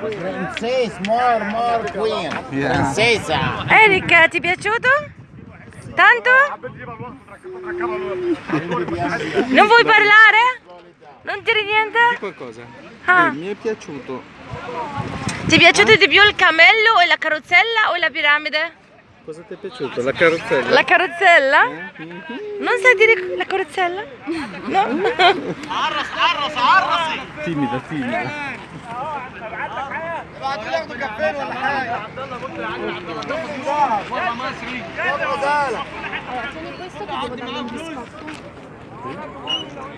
Princess, more, more queen. Princesa. Erika, ti è piaciuto? Tanto? Non vuoi parlare? Non dire niente? qualcosa. Ah. Mi è piaciuto. Ti è piaciuto di più il cammello e la carrozzella o la piramide? Cosa ti è piaciuto? La carrozzella? La carrozzella? Non sai dire la carrozzella? No? Timida, timida. Tieni questo che devo dargli un biscotto.